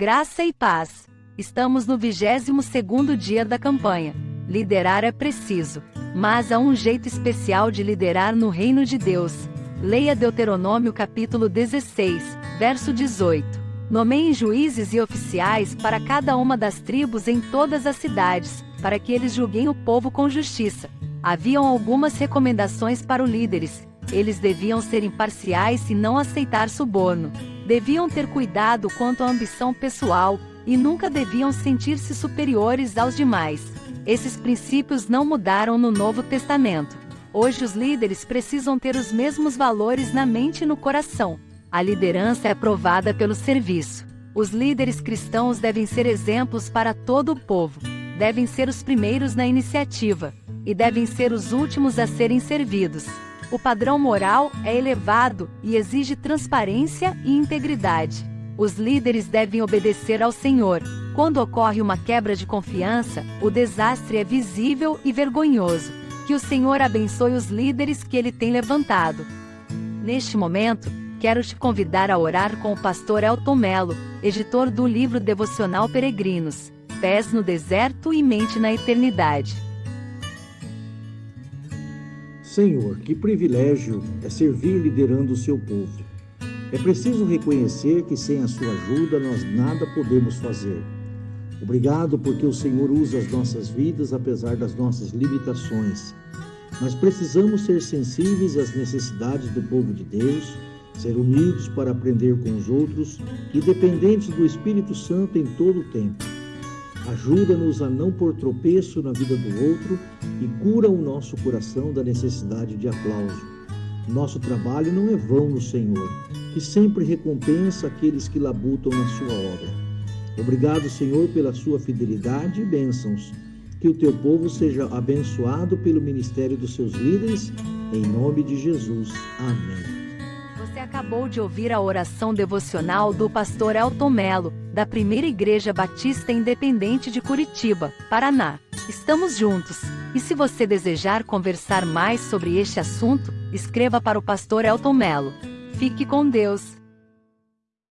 Graça e paz. Estamos no 22º dia da campanha. Liderar é preciso, mas há um jeito especial de liderar no reino de Deus. Leia Deuteronômio capítulo 16, verso 18. Nomeiem juízes e oficiais para cada uma das tribos em todas as cidades, para que eles julguem o povo com justiça. Haviam algumas recomendações para os líderes. Eles deviam ser imparciais e não aceitar suborno deviam ter cuidado quanto à ambição pessoal e nunca deviam sentir-se superiores aos demais. Esses princípios não mudaram no Novo Testamento. Hoje os líderes precisam ter os mesmos valores na mente e no coração. A liderança é provada pelo serviço. Os líderes cristãos devem ser exemplos para todo o povo. Devem ser os primeiros na iniciativa e devem ser os últimos a serem servidos. O padrão moral é elevado e exige transparência e integridade. Os líderes devem obedecer ao Senhor. Quando ocorre uma quebra de confiança, o desastre é visível e vergonhoso. Que o Senhor abençoe os líderes que ele tem levantado. Neste momento, quero te convidar a orar com o pastor Elton Melo, editor do livro devocional Peregrinos, Pés no Deserto e Mente na Eternidade. Senhor, que privilégio é servir liderando o seu povo. É preciso reconhecer que sem a sua ajuda nós nada podemos fazer. Obrigado porque o Senhor usa as nossas vidas apesar das nossas limitações. Nós precisamos ser sensíveis às necessidades do povo de Deus, ser unidos para aprender com os outros e dependentes do Espírito Santo em todo o tempo. Ajuda-nos a não pôr tropeço na vida do outro e cura o nosso coração da necessidade de aplauso. Nosso trabalho não é vão no Senhor, que sempre recompensa aqueles que labutam na sua obra. Obrigado, Senhor, pela sua fidelidade e bênçãos. Que o teu povo seja abençoado pelo ministério dos seus líderes, em nome de Jesus. Amém. Você acabou de ouvir a oração devocional do pastor Elton Melo, da Primeira Igreja Batista Independente de Curitiba, Paraná. Estamos juntos. E se você desejar conversar mais sobre este assunto, escreva para o pastor Elton Melo. Fique com Deus.